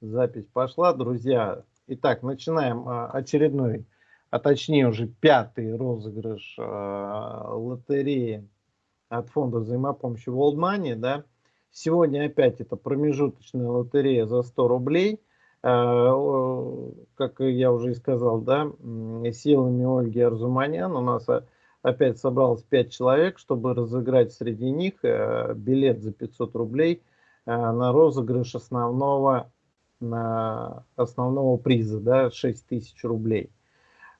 Запись пошла, друзья. Итак, начинаем а, очередной, а точнее уже пятый розыгрыш э, лотереи от фонда взаимопомощи World Money. Да? Сегодня опять это промежуточная лотерея за 100 рублей. Э, как я уже и сказал, да, силами Ольги Арзуманян у нас опять собралось 5 человек, чтобы разыграть среди них билет за 500 рублей на розыгрыш основного основного приза, да, 6 тысяч рублей.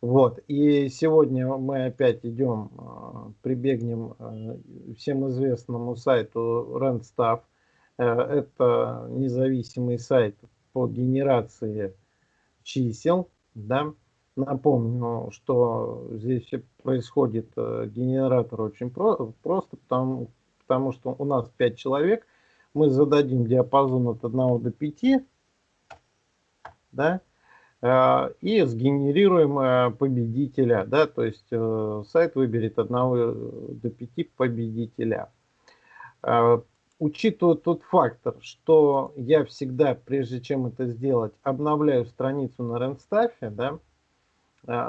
Вот, и сегодня мы опять идем, а, прибегнем а, всем известному сайту Randstaff. Э, это независимый сайт по генерации чисел, да. Напомню, что здесь происходит э, генератор очень про просто, потому, потому что у нас 5 человек, мы зададим диапазон от 1 до 5, да, э, и сгенерируем э, победителя, да, то есть э, сайт выберет одного до пяти победителя. Учитывая тот фактор, что я всегда, прежде чем это сделать, обновляю страницу на Ренстафе, да,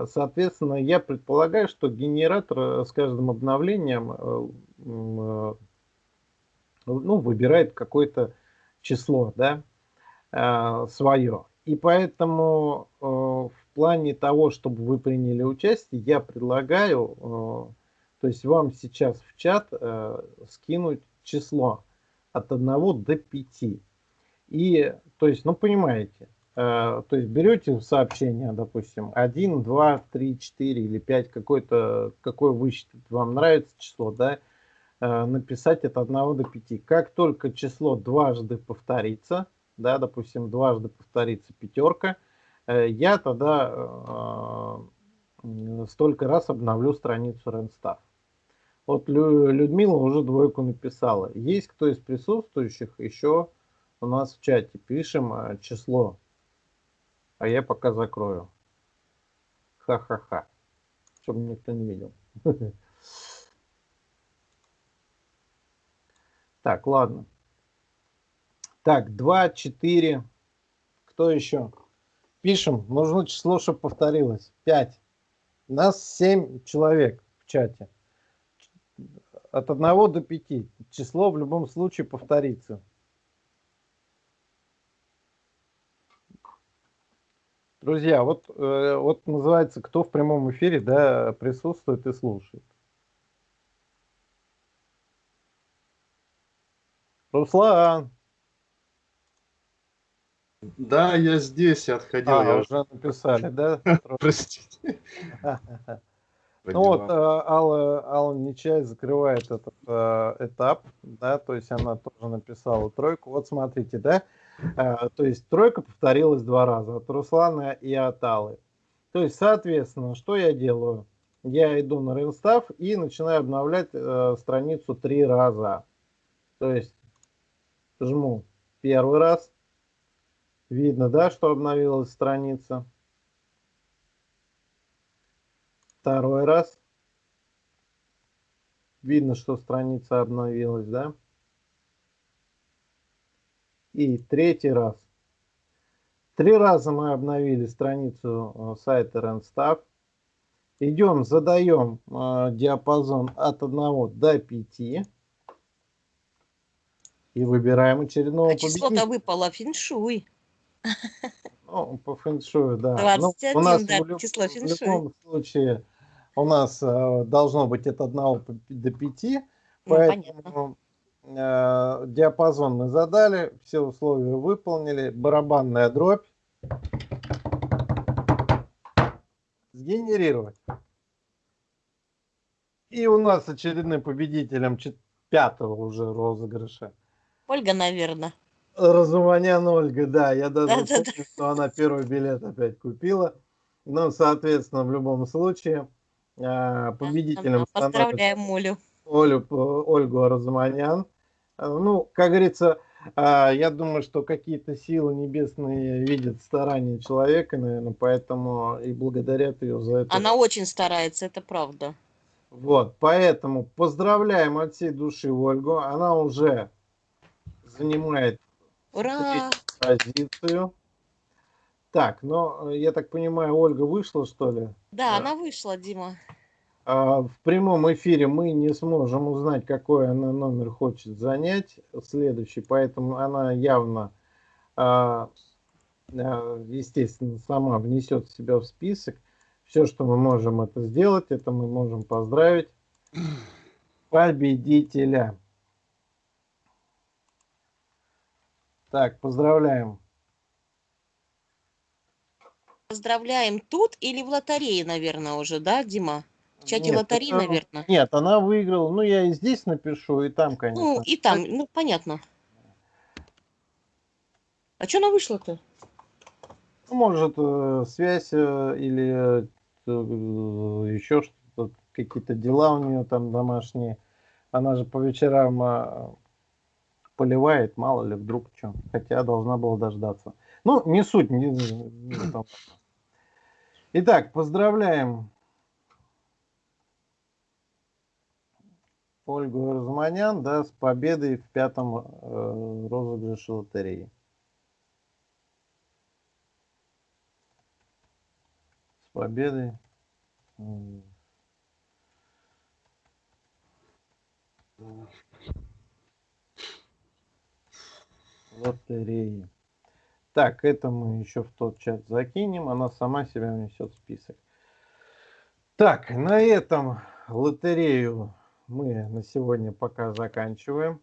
соответственно, я предполагаю, что генератор с каждым обновлением ну, выбирает какое-то число, да, свое. И поэтому э, в плане того, чтобы вы приняли участие, я предлагаю, э, то есть вам сейчас в чат э, скинуть число от 1 до 5. И, то есть, ну, понимаете, э, то есть берете сообщение, допустим, 1, 2, 3, 4 или 5, какое-то, какое вы считаете, вам нравится число, да, э, написать от 1 до 5. Как только число дважды повторится, да, допустим, дважды повторится пятерка, э, я тогда э, столько раз обновлю страницу Ренстав. Вот Людмила уже двойку написала. Есть кто из присутствующих еще у нас в чате? Пишем э, число. А я пока закрою. Ха-ха-ха. Чтобы никто не видел. Так, ладно. Так, 2, 4. Кто еще? Пишем. Нужно число, чтобы повторилось. 5. Нас 7 человек в чате. От 1 до 5. Число в любом случае повторится. Друзья, вот, э, вот называется, кто в прямом эфире да, присутствует и слушает. Руслан. Да, я здесь, я отходил. А, я уже написали, да? Простите. Ну вот, э, Алла, Алла Нечай закрывает этот э, этап, да, то есть она тоже написала тройку. Вот смотрите, да, э, то есть тройка повторилась два раза от Руслана и от Аллы. То есть, соответственно, что я делаю? Я иду на Ренстав и начинаю обновлять э, страницу три раза. То есть жму первый раз, Видно, да, что обновилась страница. Второй раз. Видно, что страница обновилась, да? И третий раз. Три раза мы обновили страницу э, сайта Randstaff. Идем, задаем э, диапазон от 1 до 5. И выбираем очередного а число-то выпало феншуй. Ну, по фэншую, да. 21, ну, у нас да, в, люб... число в любом случае у нас э, должно быть от 1 до 5, ну, поэтому э, диапазон мы задали, все условия выполнили, барабанная дробь. Сгенерировать. И у нас очередным победителем пятого уже розыгрыша. Ольга, наверное. Разуманян Ольга, да, я даже да, помню, да, что она первый билет опять купила. Ну, соответственно, в любом случае, а, победителем Поздравляем Олю. Олю, Ольгу Разуманян. А, ну, как говорится, а, я думаю, что какие-то силы небесные видят старания человека, наверное, поэтому и благодарят ее за это. Она очень старается, это правда. Вот, поэтому поздравляем от всей души Ольгу. Она уже занимает Ура! позицию. Так, но э, я так понимаю, Ольга вышла, что ли? Да, Да. она вышла, Дима. А, В прямом эфире мы не сможем узнать, какой она номер хочет занять следующий, поэтому она явно, а, а, естественно, сама внесет себя в список. Все, что мы можем это сделать, это мы можем поздравить победителя. Так, поздравляем. Поздравляем тут или в лотерее, наверное, уже, да, Дима? В чате Нет, лотереи, это- наверное. Нет, она выиграла. Ну, я и здесь напишу, и там, конечно. Ну, и там, ну, понятно. А что она вышла-то? Ну, Может, э, связь э, или еще что-то, какие-то дела у нее там домашние. Она же по вечерам а, поливает, мало ли вдруг что. Хотя должна была дождаться. Ну, не суть. Не, не там. Итак, поздравляем Ольгу Розманян да, с победой в пятом э, розыгрыше лотереи. С победой. м, лотереи. Так, это мы еще в тот чат закинем. Она сама себя внесет в список. Так, на этом лотерею мы на сегодня пока заканчиваем.